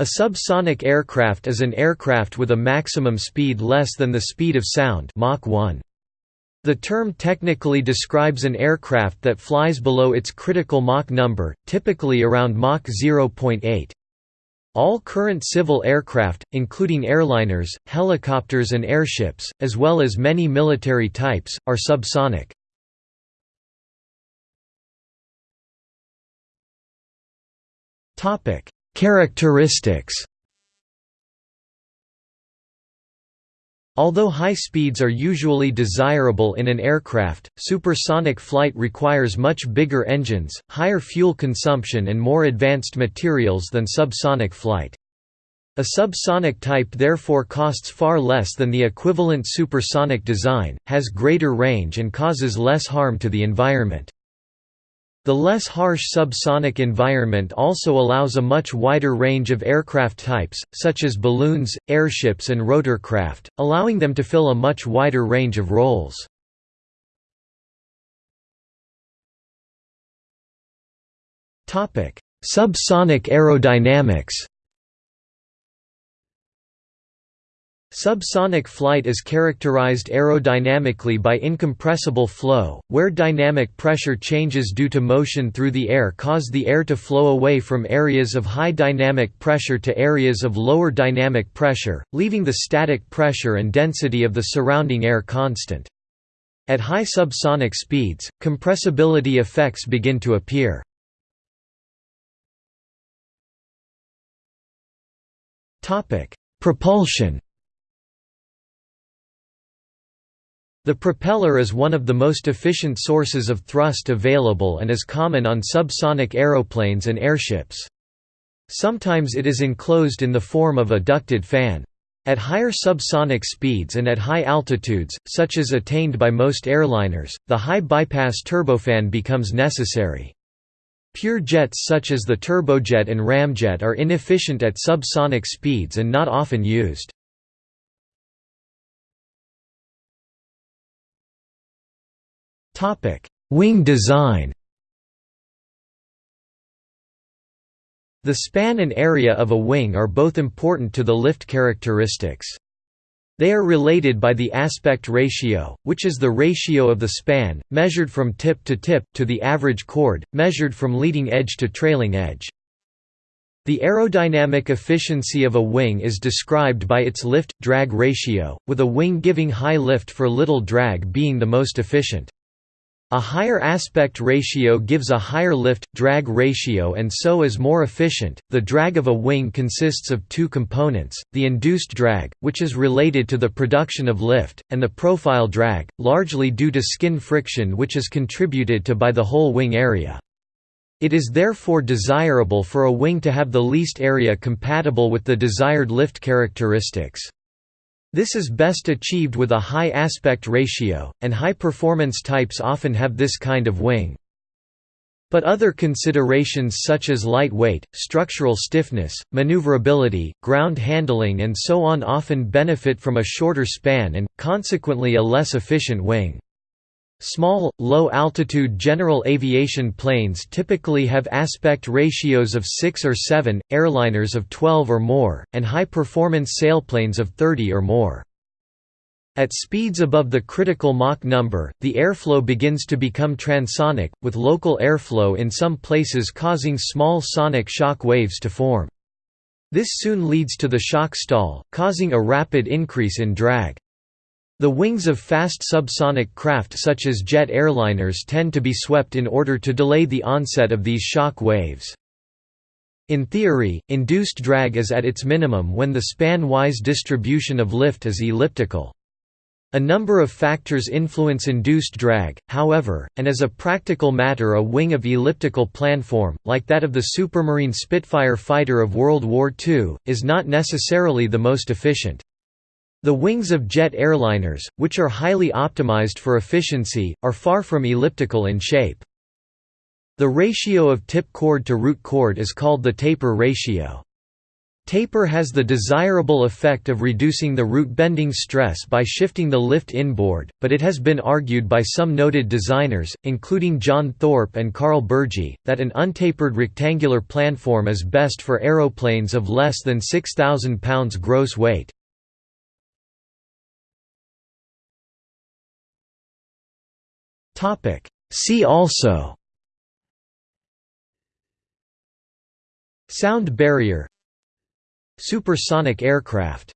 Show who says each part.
Speaker 1: A subsonic aircraft is an aircraft with a maximum speed less than the speed of sound Mach 1. The term technically describes an aircraft that flies below its critical Mach number, typically around Mach 0.8. All current civil aircraft, including airliners, helicopters and airships, as well as many military types, are subsonic. Characteristics Although high speeds are usually desirable in an aircraft, supersonic flight requires much bigger engines, higher fuel consumption and more advanced materials than subsonic flight. A subsonic type therefore costs far less than the equivalent supersonic design, has greater range and causes less harm to the environment. The less harsh subsonic environment also allows a much wider range of aircraft types, such as balloons, airships and rotorcraft, allowing them to fill a much wider range of roles. Subsonic aerodynamics Subsonic flight is characterized aerodynamically by incompressible flow, where dynamic pressure changes due to motion through the air cause the air to flow away from areas of high dynamic pressure to areas of lower dynamic pressure, leaving the static pressure and density of the surrounding air constant. At high subsonic speeds, compressibility effects begin to appear. Propulsion The propeller is one of the most efficient sources of thrust available and is common on subsonic aeroplanes and airships. Sometimes it is enclosed in the form of a ducted fan. At higher subsonic speeds and at high altitudes, such as attained by most airliners, the high bypass turbofan becomes necessary. Pure jets such as the turbojet and ramjet are inefficient at subsonic speeds and not often used. Topic: Wing design. The span and area of a wing are both important to the lift characteristics. They are related by the aspect ratio, which is the ratio of the span, measured from tip to tip, to the average chord, measured from leading edge to trailing edge. The aerodynamic efficiency of a wing is described by its lift-drag ratio, with a wing giving high lift for little drag being the most efficient. A higher aspect ratio gives a higher lift drag ratio and so is more efficient. The drag of a wing consists of two components: the induced drag, which is related to the production of lift, and the profile drag, largely due to skin friction which is contributed to by the whole wing area. It is therefore desirable for a wing to have the least area compatible with the desired lift characteristics. This is best achieved with a high aspect ratio, and high-performance types often have this kind of wing. But other considerations such as lightweight, structural stiffness, maneuverability, ground handling and so on often benefit from a shorter span and, consequently a less efficient wing. Small, low-altitude general aviation planes typically have aspect ratios of 6 or 7, airliners of 12 or more, and high-performance sailplanes of 30 or more. At speeds above the critical Mach number, the airflow begins to become transonic, with local airflow in some places causing small sonic shock waves to form. This soon leads to the shock stall, causing a rapid increase in drag. The wings of fast subsonic craft such as jet airliners tend to be swept in order to delay the onset of these shock waves. In theory, induced drag is at its minimum when the span-wise distribution of lift is elliptical. A number of factors influence induced drag, however, and as a practical matter a wing of elliptical planform, like that of the Supermarine Spitfire fighter of World War II, is not necessarily the most efficient. The wings of jet airliners, which are highly optimized for efficiency, are far from elliptical in shape. The ratio of tip chord to root chord is called the taper ratio. Taper has the desirable effect of reducing the root bending stress by shifting the lift inboard, but it has been argued by some noted designers, including John Thorp and Karl Bergey, that an untapered rectangular planform is best for aeroplanes of less than 6,000 pounds gross weight. See also. Sound barrier. Supersonic aircraft